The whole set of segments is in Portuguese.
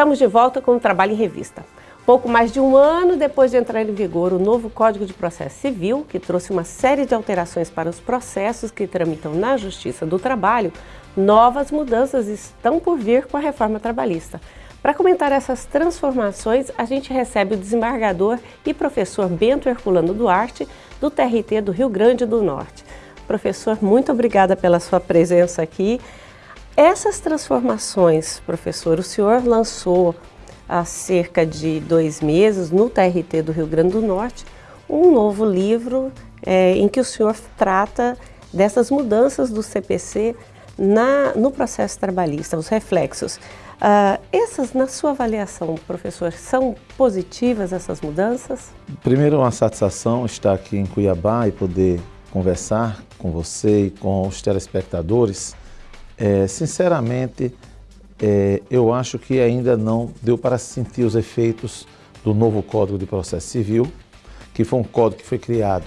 Estamos de volta com o Trabalho em Revista. Pouco mais de um ano depois de entrar em vigor o novo Código de Processo Civil, que trouxe uma série de alterações para os processos que tramitam na Justiça do Trabalho, novas mudanças estão por vir com a reforma trabalhista. Para comentar essas transformações, a gente recebe o desembargador e professor Bento Herculano Duarte, do TRT do Rio Grande do Norte. Professor, muito obrigada pela sua presença aqui. Essas transformações, professor, o senhor lançou há cerca de dois meses, no TRT do Rio Grande do Norte, um novo livro é, em que o senhor trata dessas mudanças do CPC na, no processo trabalhista, os reflexos. Uh, essas, na sua avaliação, professor, são positivas essas mudanças? Primeiro, uma satisfação estar aqui em Cuiabá e poder conversar com você e com os telespectadores. É, sinceramente, é, eu acho que ainda não deu para sentir os efeitos do novo Código de Processo Civil, que foi um código que foi criado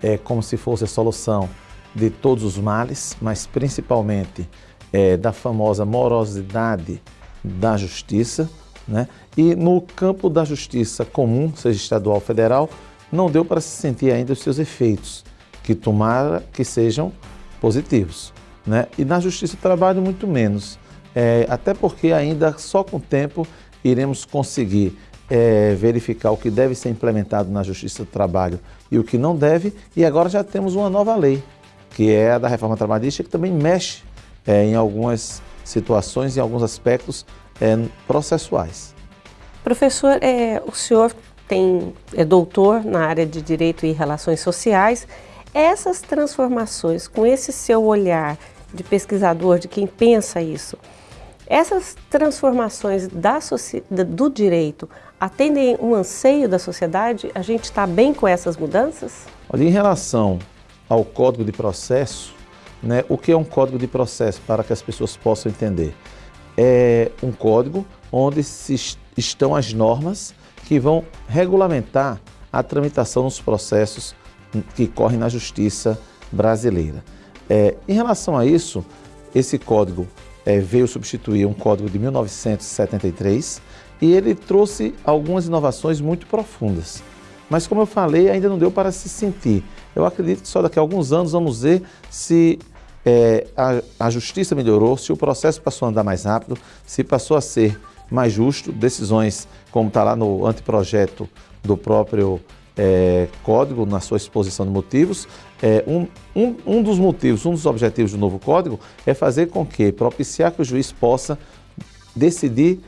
é, como se fosse a solução de todos os males, mas principalmente é, da famosa morosidade da justiça, né? e no campo da justiça comum, seja estadual ou federal, não deu para se sentir ainda os seus efeitos, que tomara que sejam positivos. Né? E na justiça do trabalho, muito menos é, até porque ainda só com o tempo iremos conseguir é, verificar o que deve ser implementado na Justiça do Trabalho e o que não deve, e agora já temos uma nova lei, que é a da reforma trabalhista, que também mexe é, em algumas situações, em alguns aspectos é, processuais. Professor, é, o senhor tem, é doutor na área de Direito e Relações Sociais. Essas transformações, com esse seu olhar de pesquisador, de quem pensa isso, essas transformações da, do direito atendem um anseio da sociedade? A gente está bem com essas mudanças? Olha, em relação ao Código de Processo, né, o que é um Código de Processo para que as pessoas possam entender? É um código onde se estão as normas que vão regulamentar a tramitação dos processos que correm na justiça brasileira. É, em relação a isso, esse código é, veio substituir um código de 1973 e ele trouxe algumas inovações muito profundas. Mas como eu falei, ainda não deu para se sentir. Eu acredito que só daqui a alguns anos vamos ver se é, a, a justiça melhorou, se o processo passou a andar mais rápido, se passou a ser mais justo, decisões como está lá no anteprojeto do próprio é, código na sua exposição de motivos. É, um, um, um dos motivos, um dos objetivos do novo código é fazer com que, propiciar que o juiz possa decidir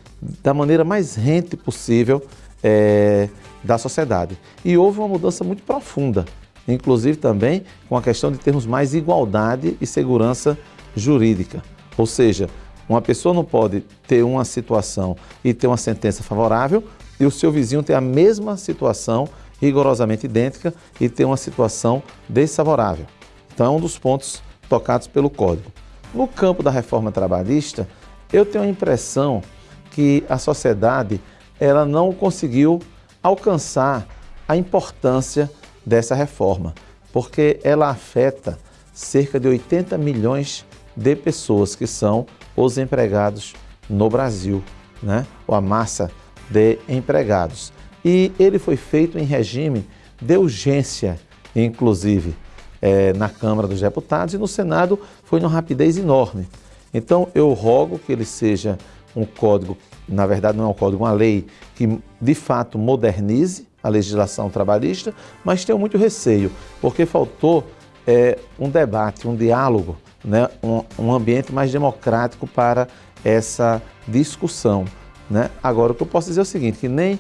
da maneira mais rente possível é, da sociedade. E houve uma mudança muito profunda, inclusive também com a questão de termos mais igualdade e segurança jurídica. Ou seja, uma pessoa não pode ter uma situação e ter uma sentença favorável e o seu vizinho ter a mesma situação rigorosamente idêntica e ter uma situação desfavorável. Então é um dos pontos tocados pelo Código. No campo da reforma trabalhista, eu tenho a impressão que a sociedade ela não conseguiu alcançar a importância dessa reforma, porque ela afeta cerca de 80 milhões de pessoas que são os empregados no Brasil, né? ou a massa de empregados e ele foi feito em regime de urgência, inclusive, é, na Câmara dos Deputados e no Senado foi uma rapidez enorme. Então eu rogo que ele seja um código, na verdade não é um código, uma lei que de fato modernize a legislação trabalhista, mas tenho muito receio, porque faltou é, um debate, um diálogo, né, um, um ambiente mais democrático para essa discussão. Né? Agora, o que eu posso dizer é o seguinte, que nem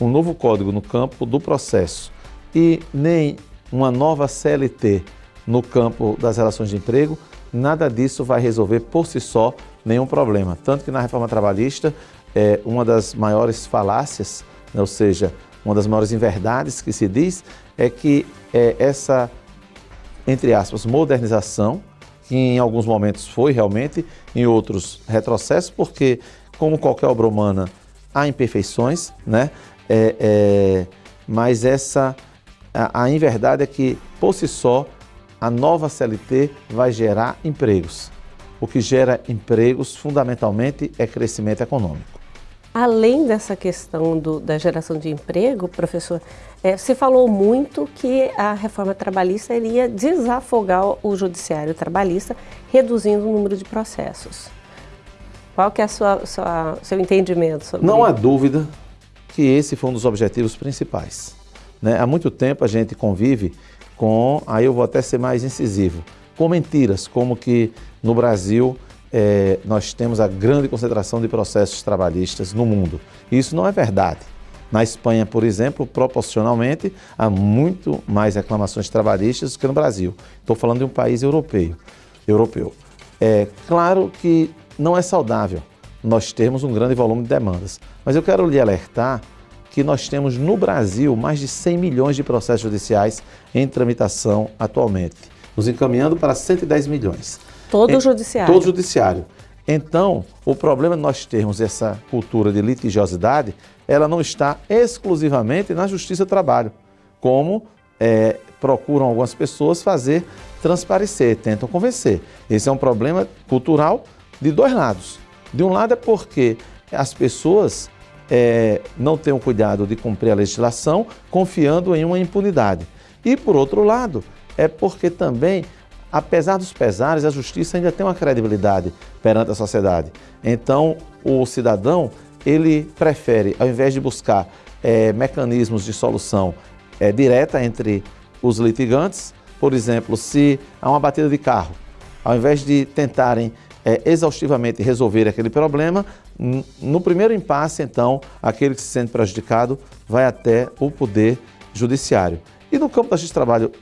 um novo código no campo do processo e nem uma nova CLT no campo das relações de emprego, nada disso vai resolver por si só nenhum problema. Tanto que na reforma trabalhista, é, uma das maiores falácias, né, ou seja, uma das maiores inverdades que se diz, é que é, essa, entre aspas, modernização, que em alguns momentos foi realmente, em outros retrocesso, porque, como qualquer obra humana, há imperfeições, né? É, é, mas essa, a, a inverdade é que, por si só, a nova CLT vai gerar empregos. O que gera empregos, fundamentalmente, é crescimento econômico. Além dessa questão do, da geração de emprego, professor, é, se falou muito que a reforma trabalhista iria desafogar o judiciário trabalhista, reduzindo o número de processos. Qual que é o seu entendimento sobre Não há dúvida que esse foi um dos objetivos principais. Né? Há muito tempo a gente convive com, aí eu vou até ser mais incisivo, com mentiras, como que no Brasil é, nós temos a grande concentração de processos trabalhistas no mundo. Isso não é verdade. Na Espanha, por exemplo, proporcionalmente, há muito mais reclamações trabalhistas do que no Brasil. Estou falando de um país europeu. europeu. É claro que não é saudável nós termos um grande volume de demandas, mas eu quero lhe alertar que nós temos no Brasil mais de 100 milhões de processos judiciais em tramitação atualmente, nos encaminhando para 110 milhões. Todo o judiciário. Todo o judiciário. Então, o problema de nós termos essa cultura de litigiosidade, ela não está exclusivamente na Justiça do Trabalho, como é, procuram algumas pessoas fazer transparecer, tentam convencer. Esse é um problema cultural de dois lados. De um lado é porque as pessoas é, não têm o cuidado de cumprir a legislação, confiando em uma impunidade. E, por outro lado, é porque também apesar dos pesares, a justiça ainda tem uma credibilidade perante a sociedade. Então, o cidadão, ele prefere, ao invés de buscar é, mecanismos de solução é, direta entre os litigantes, por exemplo, se há uma batida de carro, ao invés de tentarem é, exaustivamente resolver aquele problema, no primeiro impasse, então, aquele que se sente prejudicado vai até o poder judiciário. E no campo da justiça do trabalho,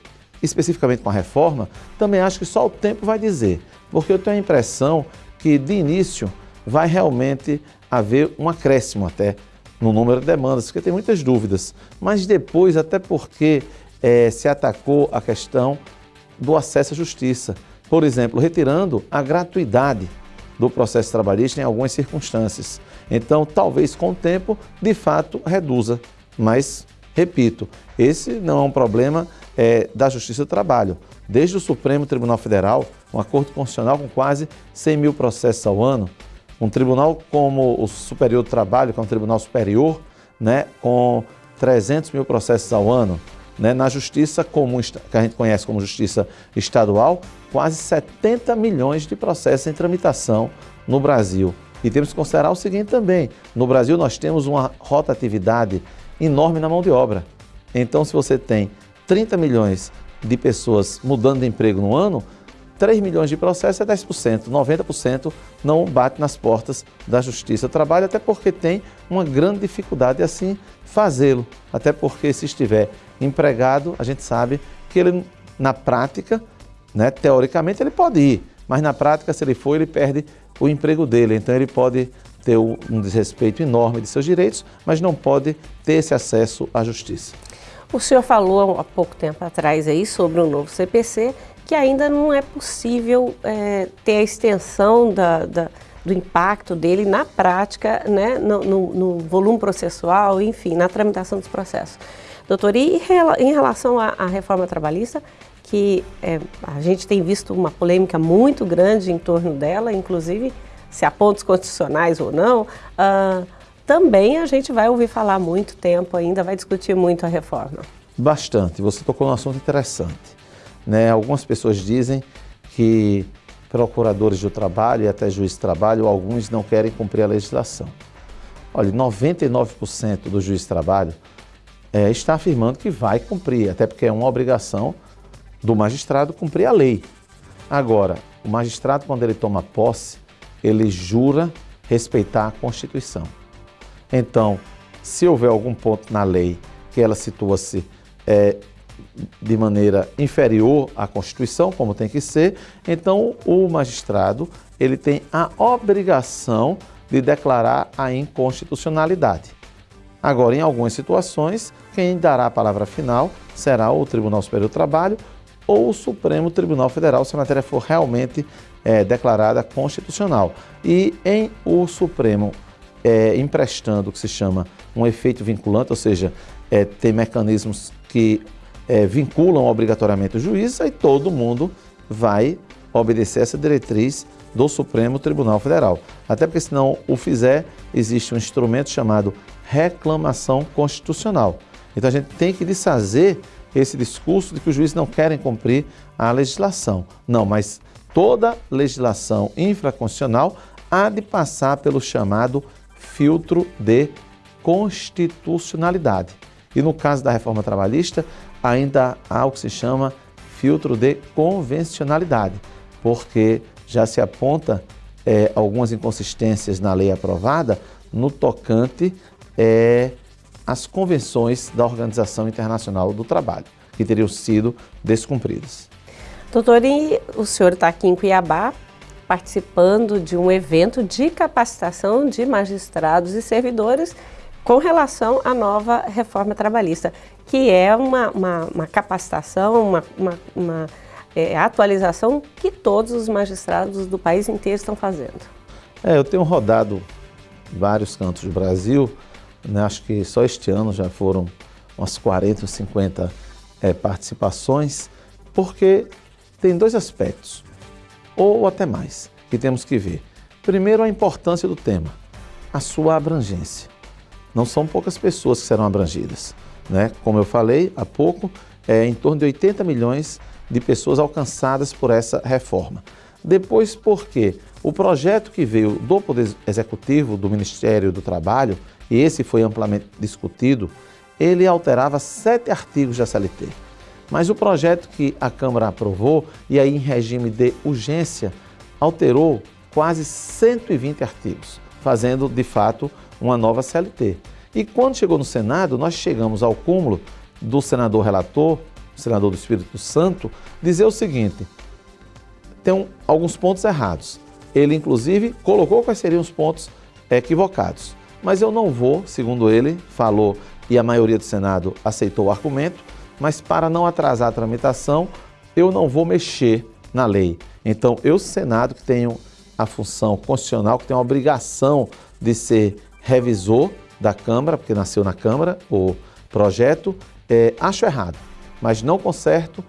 especificamente com a reforma, também acho que só o tempo vai dizer, porque eu tenho a impressão que de início vai realmente haver um acréscimo até no número de demandas, porque tem muitas dúvidas, mas depois, até porque é, se atacou a questão do acesso à justiça, por exemplo, retirando a gratuidade do processo trabalhista em algumas circunstâncias. Então, talvez com o tempo, de fato, reduza, mas, repito, esse não é um problema é, da Justiça do Trabalho. Desde o Supremo Tribunal Federal, um acordo constitucional com quase 100 mil processos ao ano, um tribunal como o Superior do Trabalho, que é um tribunal superior, né, com 300 mil processos ao ano, né, na justiça comum, que a gente conhece como justiça estadual, quase 70 milhões de processos em tramitação no Brasil. E temos que considerar o seguinte também, no Brasil nós temos uma rotatividade enorme na mão de obra. Então, se você tem 30 milhões de pessoas mudando de emprego no ano, 3 milhões de processos é 10%, 90% não bate nas portas da Justiça do Trabalho, até porque tem uma grande dificuldade assim fazê-lo. Até porque se estiver empregado, a gente sabe que ele na prática, né, teoricamente ele pode ir, mas na prática se ele for, ele perde o emprego dele, então ele pode ter um desrespeito enorme de seus direitos, mas não pode ter esse acesso à justiça. O senhor falou há pouco tempo atrás aí sobre o novo CPC, que ainda não é possível é, ter a extensão da, da, do impacto dele na prática, né, no, no, no, volume processual, enfim, na tramitação dos processos. Doutor, e em relação à, à reforma trabalhista, que é, a gente tem visto uma polêmica muito grande em torno dela, inclusive se há pontos constitucionais ou não, uh, também a gente vai ouvir falar muito tempo ainda, vai discutir muito a reforma. Bastante. Você tocou num assunto interessante. Né? Algumas pessoas dizem que procuradores do trabalho e até juízes de trabalho, alguns não querem cumprir a legislação. Olha, 99% do juiz de trabalho é, está afirmando que vai cumprir, até porque é uma obrigação do magistrado cumprir a lei. Agora, o magistrado, quando ele toma posse, ele jura respeitar a Constituição. Então, se houver algum ponto na lei que ela situa-se é, de maneira inferior à Constituição, como tem que ser, então o magistrado ele tem a obrigação de declarar a inconstitucionalidade. Agora, em algumas situações, quem dará a palavra final será o Tribunal Superior do Trabalho ou o Supremo Tribunal Federal, se a matéria for realmente é, declarada constitucional. E em o Supremo é, emprestando o que se chama um efeito vinculante, ou seja, é, tem mecanismos que é, vinculam obrigatoriamente o juiz, aí todo mundo vai obedecer essa diretriz do Supremo Tribunal Federal. Até porque, se não o fizer, existe um instrumento chamado reclamação constitucional. Então, a gente tem que desfazer esse discurso de que os juízes não querem cumprir a legislação. Não, mas toda legislação infraconstitucional há de passar pelo chamado filtro de constitucionalidade. E no caso da reforma trabalhista, ainda há o que se chama filtro de convencionalidade, porque já se aponta é, algumas inconsistências na lei aprovada no tocante é, às convenções da Organização Internacional do Trabalho, que teriam sido descumpridas. Doutor, e o senhor está aqui em Cuiabá participando de um evento de capacitação de magistrados e servidores com relação à nova reforma trabalhista, que é uma, uma, uma capacitação, uma, uma, uma é, atualização que todos os magistrados do país inteiro estão fazendo. É, eu tenho rodado vários cantos do Brasil, né, acho que só este ano já foram umas 40 ou 50 é, participações, porque tem dois aspectos, ou até mais, que temos que ver. Primeiro, a importância do tema, a sua abrangência. Não são poucas pessoas que serão abrangidas. Né? Como eu falei há pouco, é em torno de 80 milhões de pessoas alcançadas por essa reforma. Depois, porque o projeto que veio do Poder Executivo, do Ministério do Trabalho, e esse foi amplamente discutido, ele alterava sete artigos da CLT. Mas o projeto que a Câmara aprovou, e aí em regime de urgência, alterou quase 120 artigos, fazendo de fato uma nova CLT. E quando chegou no Senado, nós chegamos ao cúmulo do senador relator, senador do Espírito Santo, dizer o seguinte: tem alguns pontos errados. Ele, inclusive, colocou quais seriam os pontos equivocados. Mas eu não vou, segundo ele, falou e a maioria do Senado aceitou o argumento, mas para não atrasar a tramitação, eu não vou mexer na lei. Então, eu, Senado, que tenho a função constitucional, que tenho a obrigação de ser revisor da Câmara, porque nasceu na Câmara o projeto, é, acho errado, mas não conserto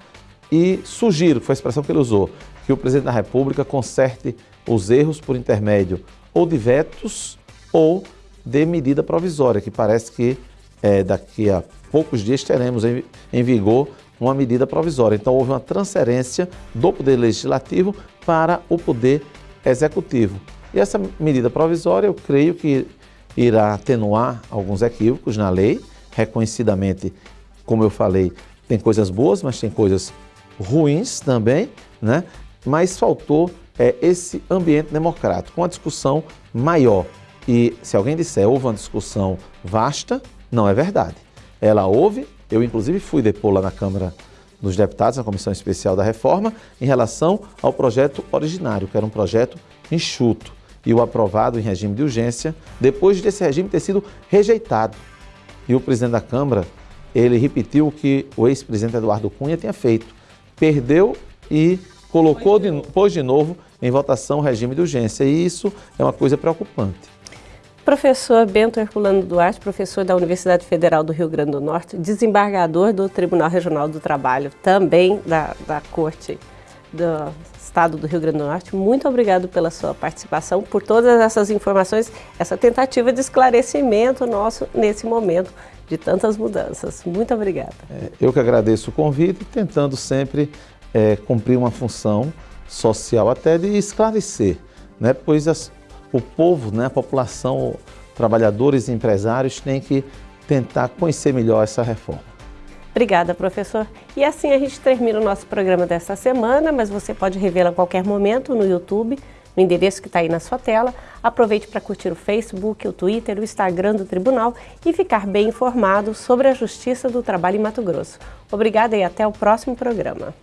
e sugiro, foi a expressão que ele usou, que o Presidente da República conserte os erros por intermédio ou de vetos ou de medida provisória, que parece que é, daqui a poucos dias teremos em, em vigor uma medida provisória. Então, houve uma transferência do Poder Legislativo para o Poder Executivo. E essa medida provisória, eu creio que irá atenuar alguns equívocos na lei, reconhecidamente, como eu falei, tem coisas boas, mas tem coisas ruins também, né? mas faltou é, esse ambiente democrático, uma discussão maior. E se alguém disser houve uma discussão vasta, não é verdade. Ela houve, eu inclusive fui depor lá na Câmara dos Deputados, na Comissão Especial da Reforma, em relação ao projeto originário, que era um projeto enxuto e o aprovado em regime de urgência, depois desse regime ter sido rejeitado. E o presidente da Câmara, ele repetiu o que o ex-presidente Eduardo Cunha tinha feito. Perdeu e colocou, de, pôs de novo em votação o regime de urgência. E isso é uma coisa preocupante. Professor Bento Herculano Duarte, professor da Universidade Federal do Rio Grande do Norte, desembargador do Tribunal Regional do Trabalho, também da, da Corte do Estado do Rio Grande do Norte, muito obrigado pela sua participação, por todas essas informações, essa tentativa de esclarecimento nosso nesse momento de tantas mudanças. Muito obrigada. É, eu que agradeço o convite, tentando sempre é, cumprir uma função social até de esclarecer, né? pois as, o povo, né, a população, trabalhadores e empresários têm que tentar conhecer melhor essa reforma. Obrigada, professor. E assim a gente termina o nosso programa desta semana, mas você pode revê-lo a qualquer momento no YouTube, no endereço que está aí na sua tela. Aproveite para curtir o Facebook, o Twitter, o Instagram do Tribunal e ficar bem informado sobre a Justiça do Trabalho em Mato Grosso. Obrigada e até o próximo programa.